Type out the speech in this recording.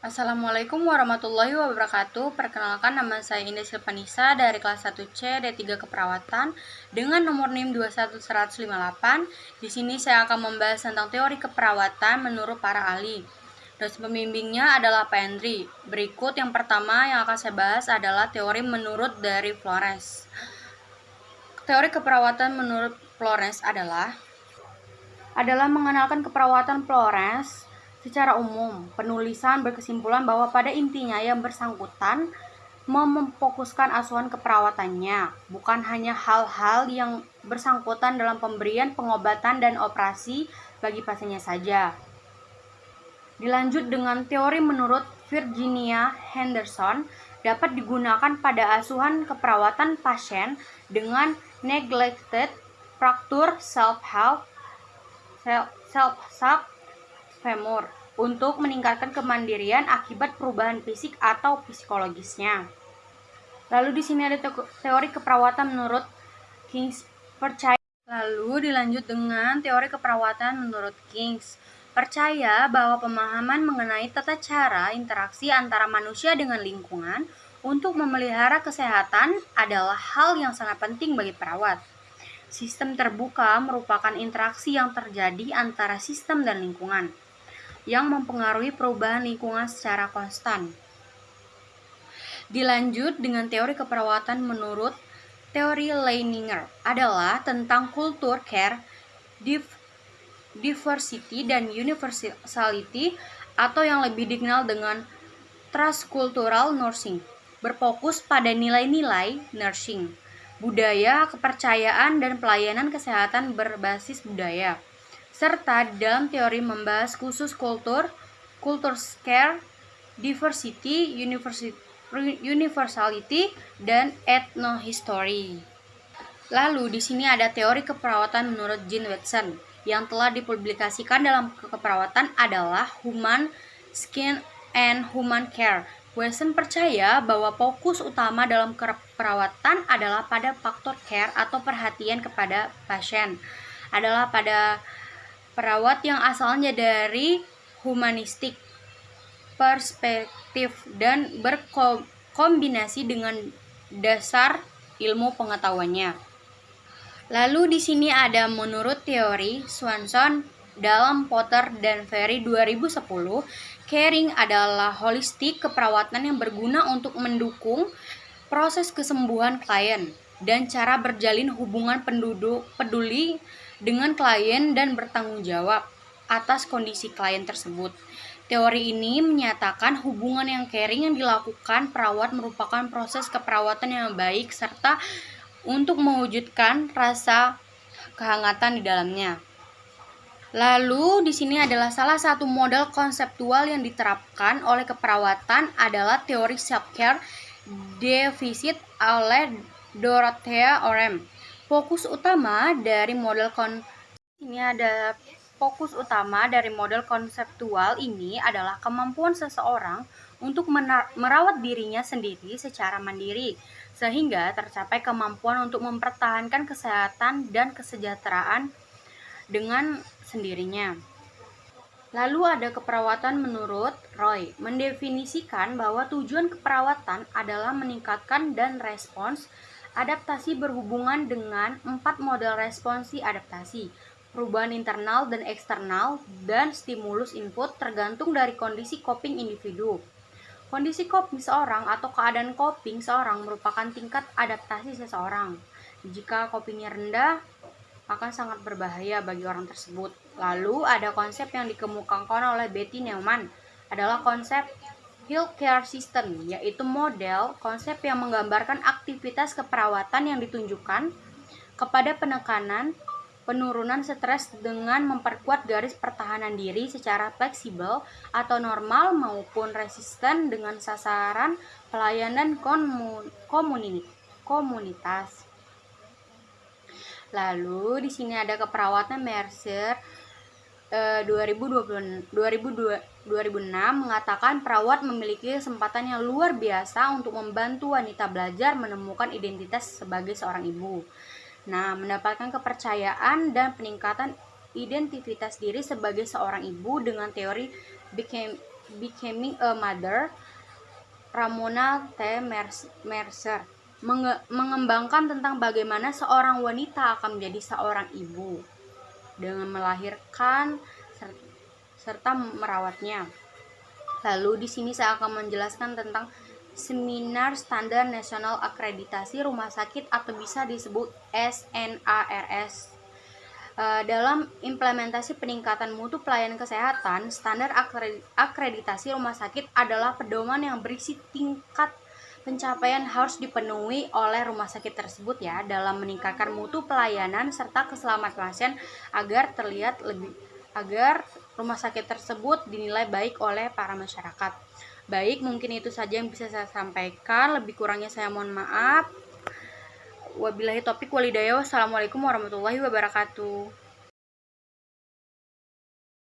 Assalamualaikum warahmatullahi wabarakatuh. Perkenalkan nama saya Indah Silvanisa dari kelas 1C D3 Keperawatan dengan nomor NIM 21158. Di sini saya akan membahas tentang teori keperawatan menurut para ahli. Dosen pembimbingnya adalah Pak Hendri. Berikut yang pertama yang akan saya bahas adalah teori menurut dari Flores. Teori keperawatan menurut Flores adalah adalah mengenalkan keperawatan Flores Secara umum, penulisan berkesimpulan bahwa pada intinya yang bersangkutan memfokuskan asuhan keperawatannya, bukan hanya hal-hal yang bersangkutan dalam pemberian pengobatan dan operasi bagi pasiennya saja. Dilanjut dengan teori menurut Virginia Henderson dapat digunakan pada asuhan keperawatan pasien dengan neglected fracture self-help self-help femur untuk meningkatkan kemandirian akibat perubahan fisik atau psikologisnya. Lalu di sini ada teori keperawatan menurut Kings percaya. Lalu dilanjut dengan teori keperawatan menurut Kings percaya bahwa pemahaman mengenai tata cara interaksi antara manusia dengan lingkungan untuk memelihara kesehatan adalah hal yang sangat penting bagi perawat. Sistem terbuka merupakan interaksi yang terjadi antara sistem dan lingkungan yang mempengaruhi perubahan lingkungan secara konstan. Dilanjut dengan teori keperawatan menurut teori Leininger adalah tentang kultur care, diversity, dan universality atau yang lebih dikenal dengan transcultural nursing, berfokus pada nilai-nilai nursing, budaya, kepercayaan, dan pelayanan kesehatan berbasis budaya serta dalam teori membahas khusus kultur, kultur scare, diversity, universality, dan ethnohistory. Lalu di sini ada teori keperawatan menurut Jean Watson yang telah dipublikasikan dalam keperawatan adalah Human Skin and Human Care. Watson percaya bahwa fokus utama dalam keperawatan adalah pada faktor care atau perhatian kepada pasien adalah pada perawat yang asalnya dari humanistik perspektif dan berkombinasi dengan dasar ilmu pengetahuannya. Lalu di sini ada menurut teori Swanson dalam Potter dan Ferry 2010, caring adalah holistik keperawatan yang berguna untuk mendukung proses kesembuhan klien dan cara berjalin hubungan penduduk peduli dengan klien dan bertanggung jawab atas kondisi klien tersebut. Teori ini menyatakan hubungan yang caring yang dilakukan perawat merupakan proses keperawatan yang baik serta untuk mewujudkan rasa kehangatan di dalamnya. Lalu di sini adalah salah satu model konseptual yang diterapkan oleh keperawatan adalah teori self-care defisit oleh Dorothea Orem. Fokus utama dari model kon ini ada fokus utama dari model konseptual ini adalah kemampuan seseorang untuk merawat dirinya sendiri secara mandiri sehingga tercapai kemampuan untuk mempertahankan kesehatan dan kesejahteraan dengan sendirinya. Lalu ada keperawatan menurut Roy, mendefinisikan bahwa tujuan keperawatan adalah meningkatkan dan respons adaptasi berhubungan dengan empat model responsi adaptasi, perubahan internal dan eksternal, dan stimulus input tergantung dari kondisi coping individu. Kondisi coping seorang atau keadaan coping seorang merupakan tingkat adaptasi seseorang. Jika copingnya rendah, akan sangat berbahaya bagi orang tersebut. Lalu ada konsep yang dikemukakan oleh Betty Neumann adalah konsep healthcare system, yaitu model konsep yang menggambarkan aktivitas keperawatan yang ditunjukkan kepada penekanan penurunan stres dengan memperkuat garis pertahanan diri secara fleksibel atau normal maupun resisten dengan sasaran pelayanan komunitas. Lalu di sini ada keperawatan Mercer eh, 2020, 2006 mengatakan perawat memiliki kesempatan yang luar biasa untuk membantu wanita belajar menemukan identitas sebagai seorang ibu. Nah, mendapatkan kepercayaan dan peningkatan identitas diri sebagai seorang ibu dengan teori Becoming a Mother Ramona T. Mercer mengembangkan tentang bagaimana seorang wanita akan menjadi seorang ibu dengan melahirkan serta merawatnya. Lalu di sini saya akan menjelaskan tentang Seminar Standar Nasional Akreditasi Rumah Sakit atau bisa disebut SNARS. Eh, dalam implementasi peningkatan mutu pelayanan kesehatan, standar akreditasi rumah sakit adalah pedoman yang berisi tingkat pencapaian harus dipenuhi oleh rumah sakit tersebut ya dalam meningkatkan mutu pelayanan serta keselamatan pasien agar terlihat lebih agar rumah sakit tersebut dinilai baik oleh para masyarakat. Baik, mungkin itu saja yang bisa saya sampaikan. Lebih kurangnya saya mohon maaf. Wabillahi topik walidaya. Wassalamualaikum warahmatullahi wabarakatuh.